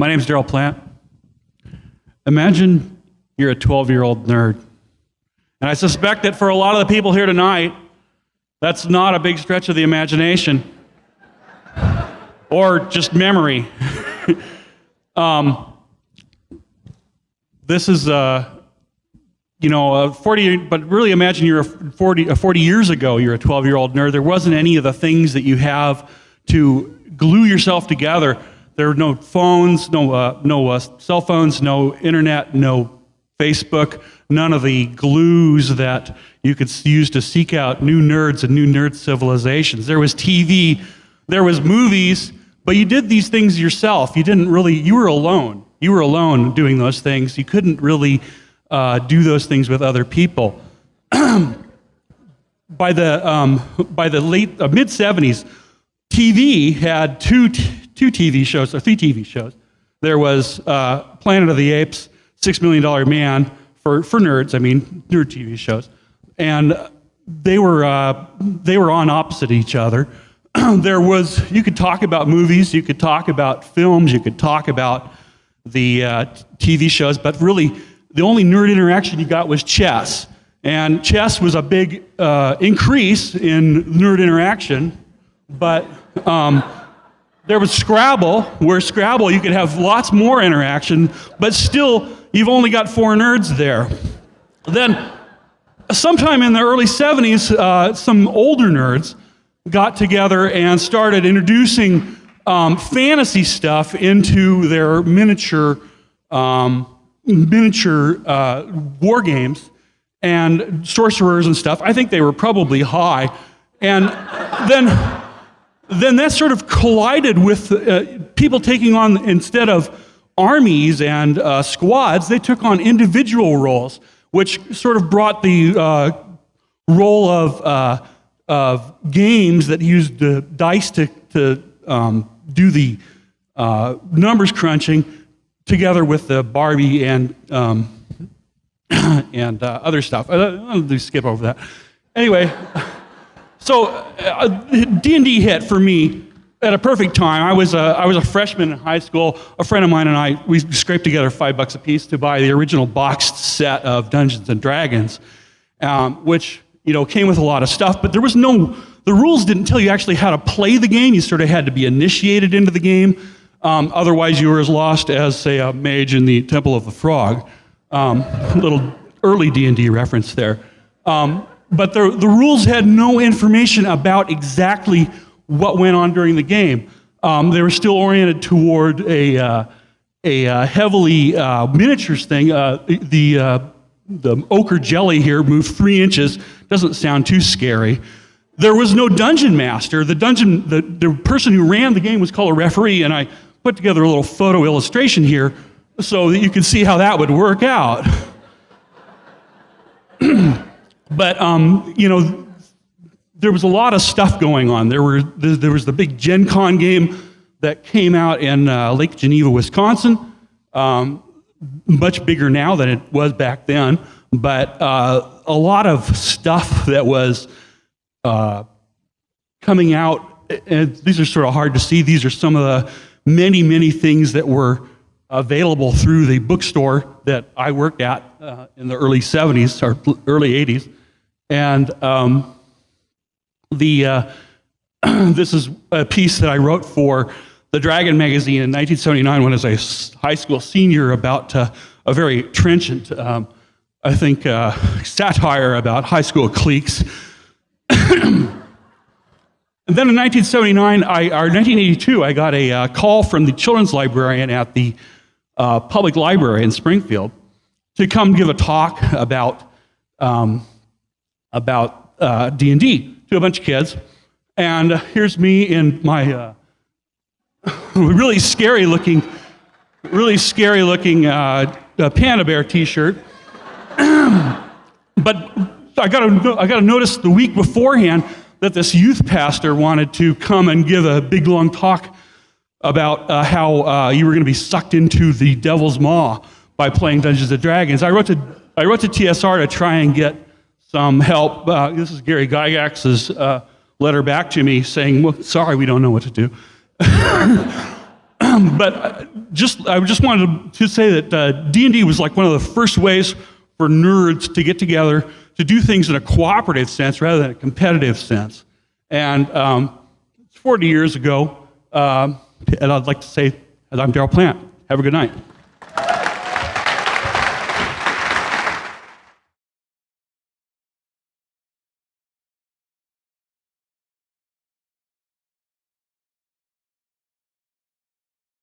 My name's Daryl Plant. Imagine you're a 12 year old nerd. And I suspect that for a lot of the people here tonight, that's not a big stretch of the imagination or just memory. um, this is, uh, you know, a 40, but really imagine you're a 40, a 40 years ago, you're a 12 year old nerd. There wasn't any of the things that you have to glue yourself together. There were no phones, no, uh, no uh, cell phones, no internet, no Facebook, none of the glues that you could use to seek out new nerds and new nerd civilizations. There was TV, there was movies, but you did these things yourself. You didn't really, you were alone. You were alone doing those things. You couldn't really uh, do those things with other people. by the, um, by the late, uh, mid 70s, TV had two, two TV shows, or three TV shows. There was uh, Planet of the Apes, Six Million Dollar Man, for, for nerds, I mean, nerd TV shows. And they were, uh, they were on opposite each other. there was, you could talk about movies, you could talk about films, you could talk about the uh, TV shows, but really the only nerd interaction you got was chess. And chess was a big uh, increase in nerd interaction, but um, there was Scrabble, where Scrabble you could have lots more interaction, but still you've only got four nerds there. Then, sometime in the early 70s, uh, some older nerds got together and started introducing um, fantasy stuff into their miniature, um, miniature uh, war games and sorcerers and stuff. I think they were probably high. And then, then that sort of collided with uh, people taking on, instead of armies and uh, squads, they took on individual roles, which sort of brought the uh, role of, uh, of games that used the dice to, to um, do the uh, numbers crunching together with the Barbie and, um, and uh, other stuff. I'll do skip over that. Anyway, so D&D uh, hit for me at a perfect time. I was a, I was a freshman in high school. A friend of mine and I, we scraped together five bucks a piece to buy the original boxed set of Dungeons and Dragons, um, which you know came with a lot of stuff. But there was no, the rules didn't tell you actually how to play the game. You sort of had to be initiated into the game. Um, otherwise, you were as lost as, say, a mage in the Temple of the Frog. Um, little early D&D reference there. Um, but the, the rules had no information about exactly what went on during the game. Um, they were still oriented toward a, uh, a uh, heavily uh, miniatures thing. Uh, the, uh, the ochre jelly here moved three inches. Doesn't sound too scary. There was no dungeon master. The dungeon, the, the person who ran the game was called a referee, and I put together a little photo illustration here so that you can see how that would work out. but, um, you know, there was a lot of stuff going on. There, were, there was the big Gen Con game that came out in uh, Lake Geneva, Wisconsin. Um, much bigger now than it was back then, but uh, a lot of stuff that was uh, coming out. And these are sort of hard to see. These are some of the many, many things that were available through the bookstore that I worked at uh, in the early 70s or early 80s. And um, the, uh, this is a piece that I wrote for the Dragon magazine in 1979 when I was a high school senior about uh, a very trenchant, um, I think, uh, satire about high school cliques. And then in 1979, I, or 1982, I got a uh, call from the children's librarian at the uh, public library in Springfield to come give a talk about um, about uh, D&D to a bunch of kids. And here's me in my uh, really scary looking, really scary looking uh, Panda Bear t-shirt. but I got to I got to notice the week beforehand that this youth pastor wanted to come and give a big long talk about uh, how uh, you were going to be sucked into the devil's maw by playing Dungeons and Dragons. I wrote to I wrote to TSR to try and get some help. Uh, this is Gary Gygax's uh, letter back to me saying, well, sorry, we don't know what to do. but uh, just I just wanted to say that uh, D&D was like one of the first ways for nerds to get together to do things in a cooperative sense rather than a competitive sense. And um, 40 years ago, um, and I'd like to say, I'm Daryl Plant. Have a good night.